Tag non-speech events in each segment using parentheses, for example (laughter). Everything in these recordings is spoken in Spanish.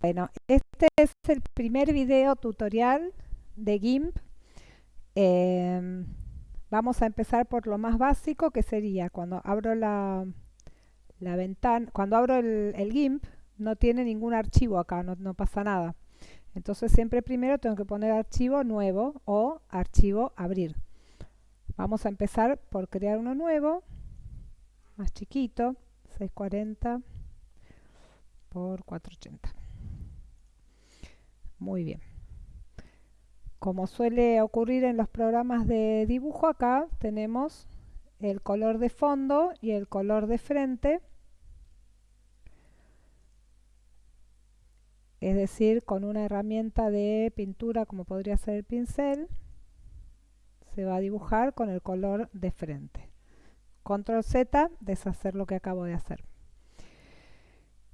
Bueno, este es el primer video tutorial de GIMP. Em, vamos a empezar por lo más básico que sería cuando abro la, ventana, cuando abro el, GIMP no tiene ningún archivo acá, no, no pasa nada. Entonces siempre primero tengo que poner archivo nuevo o archivo abrir. Vamos a empezar por crear uno nuevo, más chiquito, 640 por 480. Muy bien. Como suele ocurrir en los programas de dibujo, acá tenemos el color de fondo y el color de frente. Es decir, con una herramienta de pintura como podría ser el pincel, se va a dibujar con el color de frente. Control Z, deshacer lo que acabo de hacer.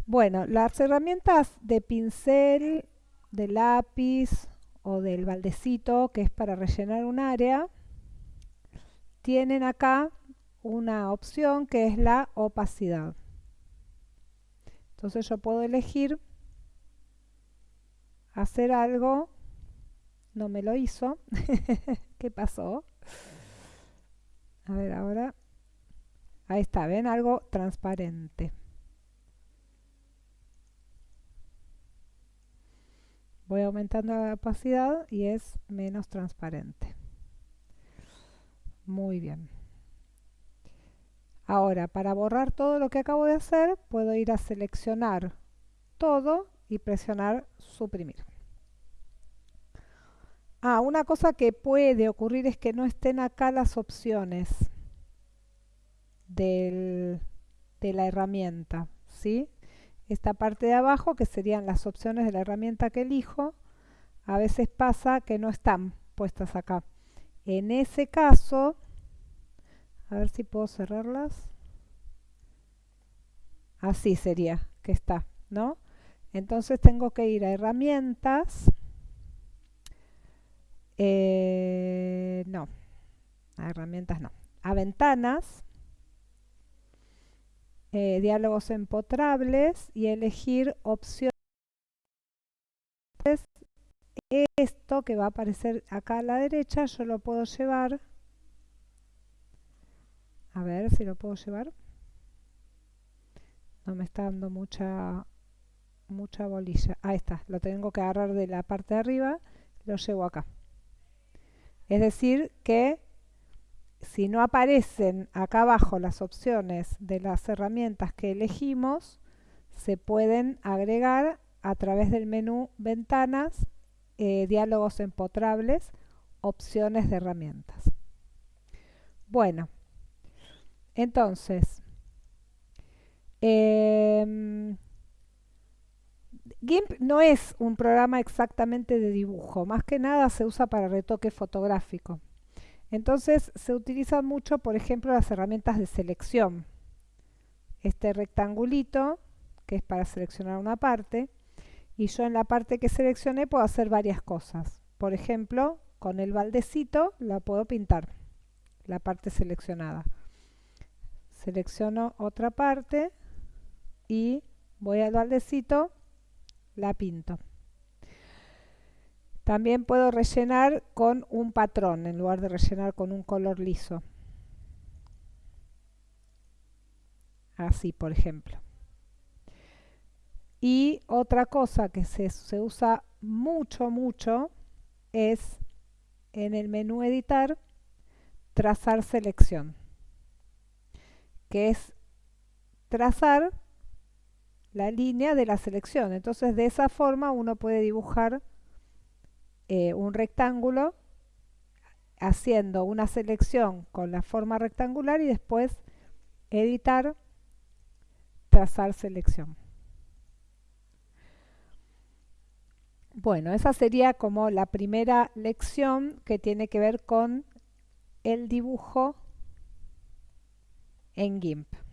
Bueno, las herramientas de pincel, de lápiz o del baldecito, que es para rellenar un área, tienen acá una opción que es la opacidad. Entonces yo puedo elegir hacer algo, no me lo hizo, (laughs) ¿qué pasó? A ver, ahora, ahí está, ¿ven? Algo transparente. Voy aumentando la opacidad y es menos transparente. Muy bien. Ahora, para borrar todo lo que acabo de hacer, puedo ir a seleccionar todo y presionar suprimir. Ah, una cosa que puede ocurrir es que no estén acá las opciones de la herramienta, ¿sí? Esta parte de abajo, que serían las opciones de la herramienta que elijo, a veces pasa que no están puestas acá. En ese caso, a ver si puedo cerrarlas. Así sería que está, ¿no? Entonces tengo que ir a herramientas. Eh, no, a herramientas no. A ventanas eh, diálogos empotrables y elegir opciones. Esto que va a aparecer acá a la derecha, yo lo puedo llevar. A ver si lo puedo llevar. No me está dando mucha, mucha bolilla. Ahí está, lo tengo que agarrar de la parte de arriba, lo llevo acá. Es decir que si no aparecen acá abajo las opciones de las herramientas que elegimos, se pueden agregar a través del menú Ventanas, eh, Diálogos empotrables, Opciones de herramientas. Bueno, entonces, em, GIMP no es un programa exactamente de dibujo, más que nada se usa para retoque fotográfico. Entonces se utilizan mucho, por ejemplo, las herramientas de selección. Este rectangulito, que es para seleccionar una parte, y yo en la parte que seleccioné puedo hacer varias cosas. Por ejemplo, con el baldecito la puedo pintar, la parte seleccionada. Selecciono otra parte y voy al baldecito, la pinto. También puedo rellenar con un patrón en lugar de rellenar con un color liso. Así, por ejemplo. Y otra cosa que se, se usa mucho, mucho es en el menú editar, trazar selección, que es trazar la línea de la selección. Entonces de esa forma uno puede dibujar eh, un rectángulo haciendo una selección con la forma rectangular y después editar, trazar selección. Bueno, esa sería como la primera lección que tiene que ver con el dibujo en GIMP.